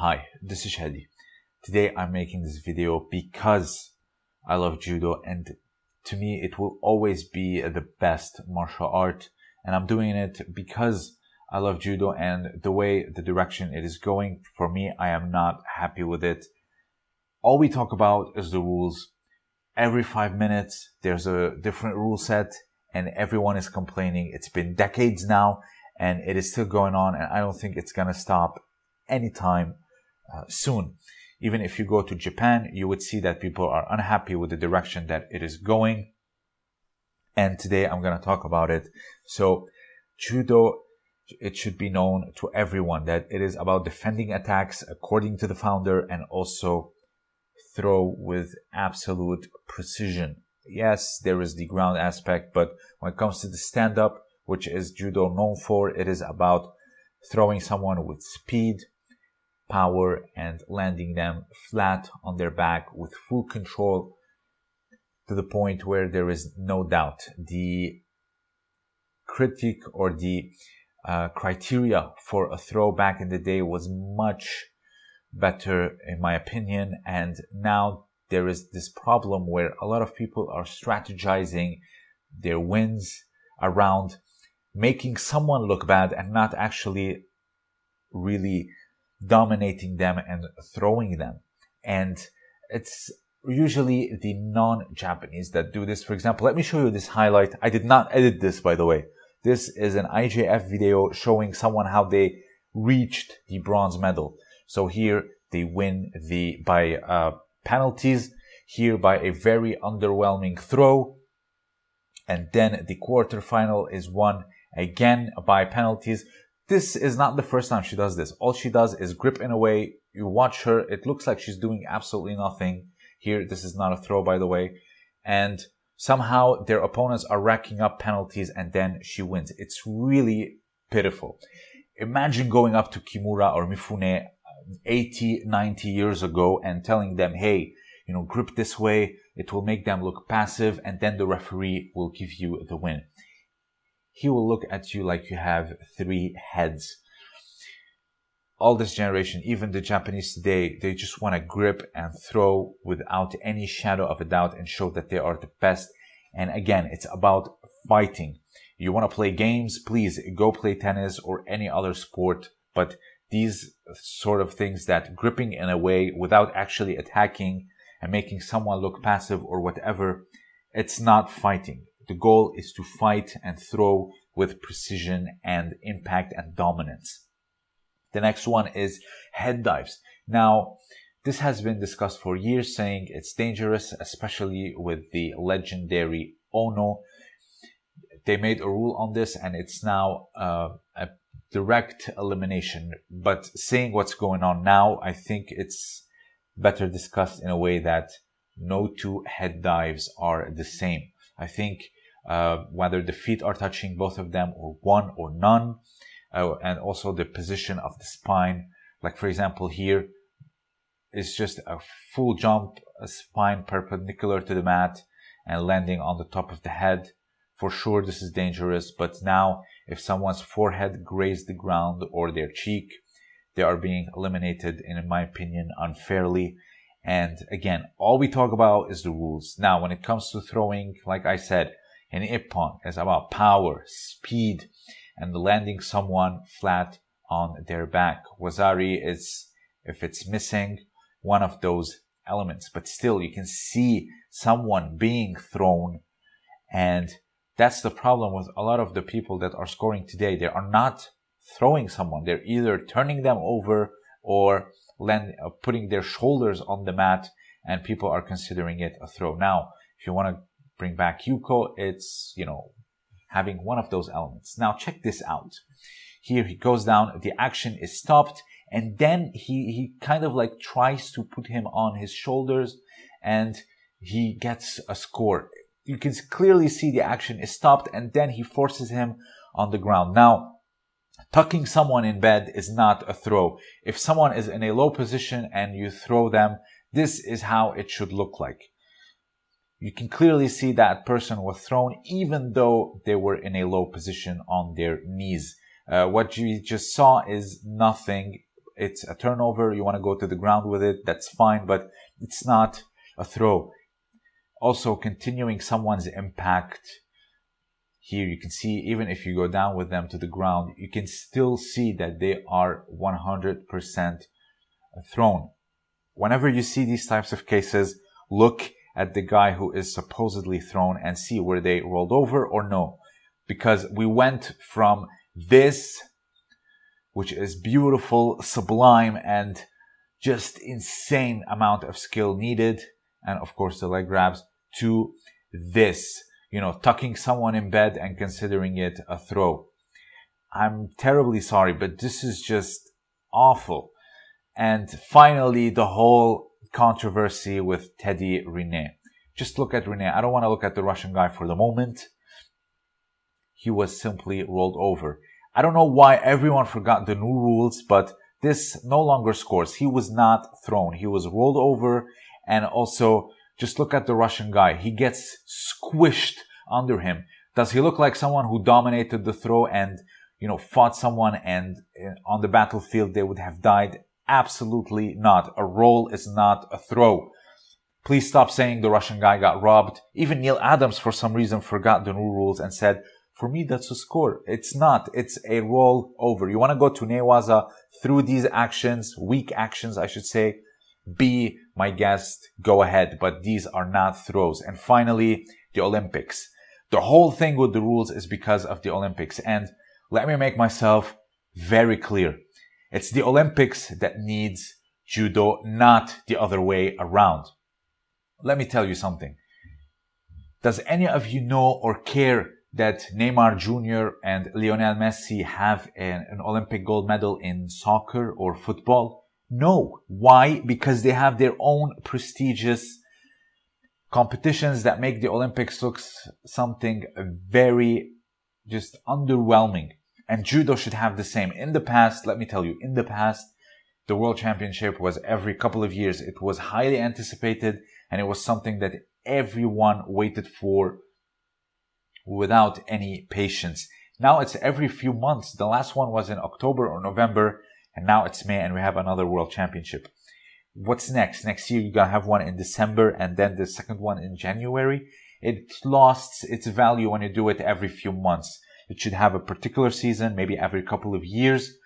Hi, this is Shadi. Today I'm making this video because I love judo and to me it will always be the best martial art and I'm doing it because I love judo and the way the direction it is going for me I am not happy with it. All we talk about is the rules. Every five minutes there's a different rule set and everyone is complaining. It's been decades now and it is still going on and I don't think it's gonna stop anytime uh, soon. Even if you go to Japan, you would see that people are unhappy with the direction that it is going. And today I'm going to talk about it. So judo, it should be known to everyone that it is about defending attacks according to the founder and also throw with absolute precision. Yes, there is the ground aspect, but when it comes to the stand up, which is judo known for, it is about throwing someone with speed, power and landing them flat on their back with full control to the point where there is no doubt. The critic or the uh, criteria for a throw back in the day was much better in my opinion and now there is this problem where a lot of people are strategizing their wins around making someone look bad and not actually really dominating them and throwing them. And it's usually the non-Japanese that do this. For example, let me show you this highlight. I did not edit this, by the way. This is an IJF video showing someone how they reached the bronze medal. So here they win the by uh, penalties, here by a very underwhelming throw. And then the quarterfinal is won again by penalties. This is not the first time she does this. All she does is grip in a way. You watch her. It looks like she's doing absolutely nothing. Here, this is not a throw, by the way. And somehow their opponents are racking up penalties and then she wins. It's really pitiful. Imagine going up to Kimura or Mifune uh, 80, 90 years ago and telling them, hey, you know, grip this way. It will make them look passive and then the referee will give you the win he will look at you like you have three heads. All this generation, even the Japanese today, they just want to grip and throw without any shadow of a doubt and show that they are the best. And again, it's about fighting. You want to play games, please go play tennis or any other sport. But these sort of things that gripping in a way without actually attacking and making someone look passive or whatever, it's not fighting. The goal is to fight and throw with precision and impact and dominance. The next one is head dives. Now, this has been discussed for years, saying it's dangerous, especially with the legendary Ono. They made a rule on this and it's now uh, a direct elimination. But seeing what's going on now, I think it's better discussed in a way that no two head dives are the same. I think uh, whether the feet are touching both of them or one or none, uh, and also the position of the spine. Like for example, here is just a full jump, a spine perpendicular to the mat and landing on the top of the head. For sure, this is dangerous, but now if someone's forehead grazed the ground or their cheek, they are being eliminated, in my opinion, unfairly. And again, all we talk about is the rules. Now, when it comes to throwing, like I said, an ippon is about power, speed, and landing someone flat on their back. Wazari is, if it's missing, one of those elements. But still, you can see someone being thrown. And that's the problem with a lot of the people that are scoring today. They are not throwing someone. They're either turning them over or land, uh, putting their shoulders on the mat and people are considering it a throw. Now, if you want to bring back Yuko, it's, you know, having one of those elements. Now check this out. Here he goes down, the action is stopped, and then he, he kind of like tries to put him on his shoulders and he gets a score. You can clearly see the action is stopped and then he forces him on the ground. Now, tucking someone in bed is not a throw. If someone is in a low position and you throw them, this is how it should look like you can clearly see that person was thrown even though they were in a low position on their knees. Uh, what you just saw is nothing it's a turnover, you want to go to the ground with it, that's fine, but it's not a throw. Also, continuing someone's impact. Here you can see, even if you go down with them to the ground, you can still see that they are 100% thrown. Whenever you see these types of cases, look at the guy who is supposedly thrown and see were they rolled over or no. Because we went from this, which is beautiful, sublime, and just insane amount of skill needed, and of course the leg grabs, to this, you know, tucking someone in bed and considering it a throw. I'm terribly sorry, but this is just awful. And finally, the whole controversy with Teddy Riner. Just look at Riner. I don't want to look at the Russian guy for the moment. He was simply rolled over. I don't know why everyone forgot the new rules, but this no longer scores. He was not thrown. He was rolled over. And also, just look at the Russian guy. He gets squished under him. Does he look like someone who dominated the throw and, you know, fought someone and uh, on the battlefield they would have died? Absolutely not. A roll is not a throw. Please stop saying the Russian guy got robbed. Even Neil Adams, for some reason, forgot the new rules and said, for me, that's a score. It's not. It's a roll over. You want to go to Newaza through these actions, weak actions, I should say. Be my guest. Go ahead. But these are not throws. And finally, the Olympics. The whole thing with the rules is because of the Olympics. And let me make myself very clear. It's the Olympics that needs judo, not the other way around. Let me tell you something. Does any of you know or care that Neymar Jr. and Lionel Messi have an, an, Olympic gold medal in soccer or football? No. Why? Because they have their own prestigious competitions that make the Olympics look something very just underwhelming. And judo should have the same. In the past, let me tell you, in the past, the World Championship was every couple of years. It was highly anticipated and it was something that everyone waited for without any patience. Now it's every few months. The last one was in October or November and now it's May and we have another World Championship. What's next? Next year you're gonna have one in December and then the second one in January. It lost its value when you do it every few months. It should have a particular season, maybe every couple of years.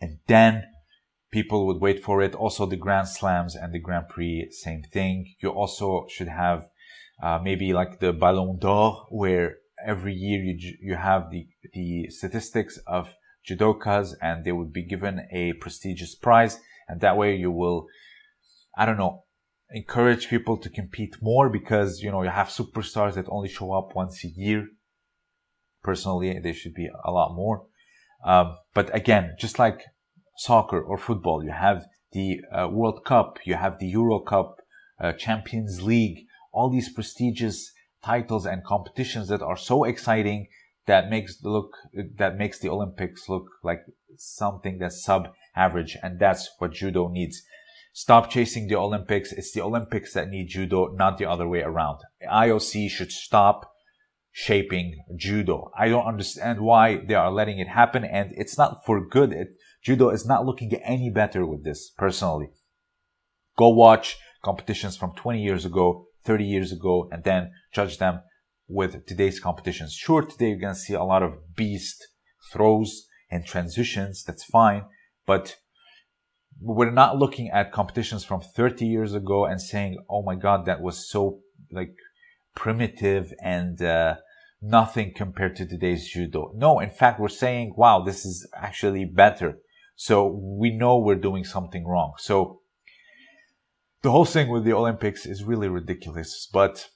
And then people would wait for it. Also the Grand Slams and the Grand Prix, same thing. You also should have uh, maybe like the Ballon d'Or, where every year you, you have the, the statistics of judokas and they would be given a prestigious prize. And that way you will, I don't know, encourage people to compete more because, you know, you have superstars that only show up once a year Personally, there should be a lot more. Um, but again, just like soccer or football, you have the uh, World Cup, you have the Euro Cup, uh, Champions League, all these prestigious titles and competitions that are so exciting that makes the look that makes the Olympics look like something that's sub average, and that's what judo needs. Stop chasing the Olympics. It's the Olympics that need judo, not the other way around. IOC should stop shaping judo. I don't understand why they are letting it happen and it's not for good. It, judo is not looking any better with this personally. Go watch competitions from 20 years ago, 30 years ago, and then judge them with today's competitions. Sure, today you're going to see a lot of beast throws and transitions. That's fine. But we're not looking at competitions from 30 years ago and saying, oh my God, that was so like primitive and uh, nothing compared to today's judo. No, in fact, we're saying, wow, this is actually better. So we know we're doing something wrong. So the whole thing with the Olympics is really ridiculous, but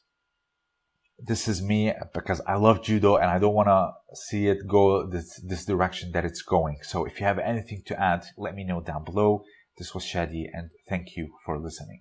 this is me because I love judo and I don't want to see it go this, this direction that it's going. So if you have anything to add, let me know down below. This was Shadi and thank you for listening.